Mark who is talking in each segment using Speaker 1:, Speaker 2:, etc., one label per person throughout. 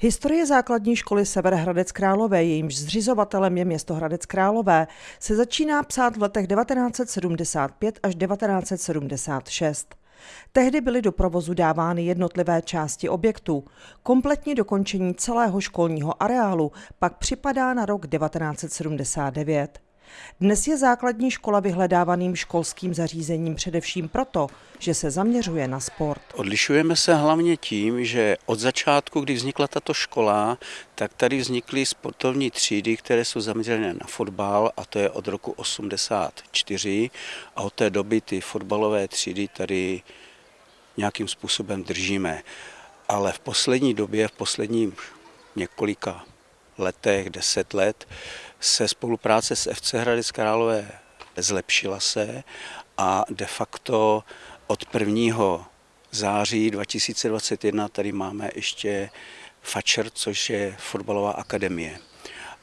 Speaker 1: Historie základní školy Sever Hradec Králové, jejímž zřizovatelem je město Hradec Králové, se začíná psát v letech 1975 až 1976. Tehdy byly do provozu dávány jednotlivé části objektu. Kompletní dokončení celého školního areálu pak připadá na rok 1979. Dnes je základní škola vyhledávaným školským zařízením především proto, že se zaměřuje na sport.
Speaker 2: Odlišujeme se hlavně tím, že od začátku, kdy vznikla tato škola, tak tady vznikly sportovní třídy, které jsou zaměřené na fotbal a to je od roku 84 a od té doby ty fotbalové třídy tady nějakým způsobem držíme. Ale v poslední době, v posledním několika letech, deset let, se spolupráce s FC Hradec Králové zlepšila se a de facto od 1. září 2021 tady máme ještě FAČR, což je fotbalová akademie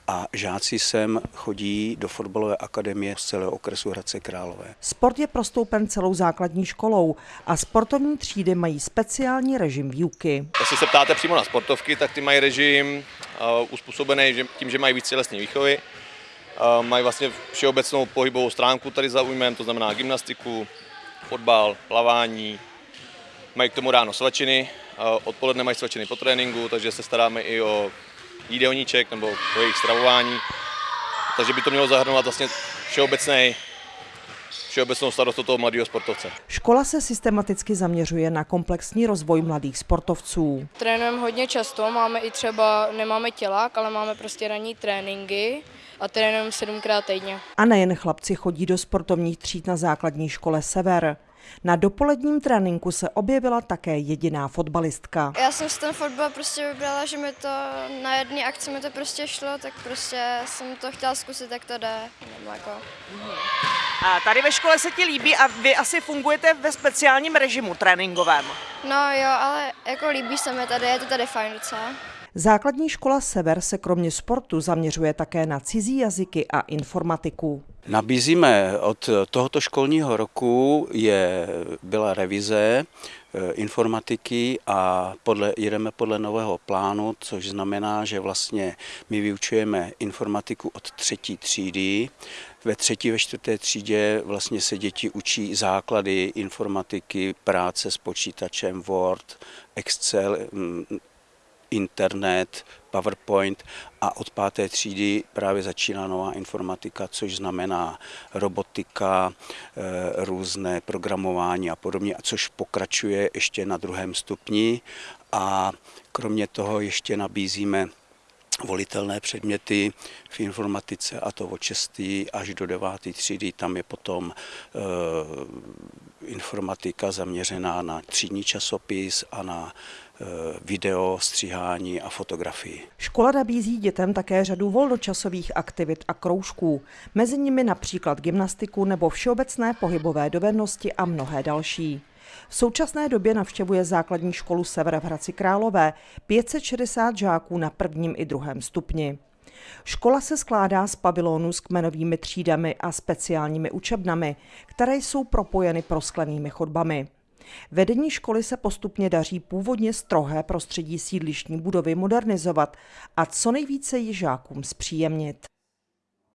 Speaker 2: a žáci sem chodí do fotbalové akademie z celého okresu Hradce Králové.
Speaker 1: Sport je prostoupen celou základní školou a sportovní třídy mají speciální režim výuky.
Speaker 3: Jestli se ptáte přímo na sportovky, tak ty mají režim uspůsobený tím, že mají víc tělesné výchovy. Mají vlastně všeobecnou pohybovou stránku tady zaujmem, to znamená gymnastiku, fotbal, plavání. Mají k tomu ráno svačiny, odpoledne mají svačiny po tréninku, takže se staráme i o jídelníček nebo o jejich stravování. Takže by to mělo zahrnovat vlastně všeobecný všeobecnou starost toho mladého sportovce.
Speaker 1: Škola se systematicky zaměřuje na komplexní rozvoj mladých sportovců.
Speaker 4: Trénujeme hodně často, máme i třeba, nemáme tělák, ale máme prostě ranní tréninky a trénujeme sedmkrát týdně.
Speaker 1: A nejen chlapci chodí do sportovních tříd na základní škole Sever. Na dopoledním tréninku se objevila také jediná fotbalistka.
Speaker 5: Já jsem si ten fotbal prostě vybrala, že mi to na jedné akci mi to prostě šlo, tak prostě jsem to chtěla zkusit, jak to jde. Jako.
Speaker 1: A tady ve škole se ti líbí a vy asi fungujete ve speciálním režimu tréninkovém.
Speaker 5: No jo, ale jako líbí se mi tady, je to tady fajn docela.
Speaker 1: Základní škola Sever se kromě sportu zaměřuje také na cizí jazyky a informatiku.
Speaker 2: Nabízíme od tohoto školního roku je, byla revize eh, informatiky a podle, jedeme podle nového plánu, což znamená, že vlastně my vyučujeme informatiku od třetí třídy. Ve třetí, ve čtvrté třídě vlastně se děti učí základy informatiky, práce s počítačem, Word, Excel, internet, PowerPoint a od páté třídy právě začíná nová informatika, což znamená robotika, eh, různé programování a podobně, a což pokračuje ještě na druhém stupni a kromě toho ještě nabízíme volitelné předměty v informatice a to od 6. až do 9. třídy. Tam je potom e, informatika zaměřená na třídní časopis a na video, stříhání a fotografii.
Speaker 1: Škola nabízí dětem také řadu volnočasových aktivit a kroužků, mezi nimi například gymnastiku nebo všeobecné pohybové dovednosti a mnohé další. V současné době navštěvuje základní školu Sever v Hradci Králové 560 žáků na prvním i druhém stupni. Škola se skládá z pavilonů s kmenovými třídami a speciálními učebnami, které jsou propojeny prosklenými chodbami. Vedení školy se postupně daří původně strohé prostředí sídlištní budovy modernizovat a co nejvíce ji žákům zpříjemnit.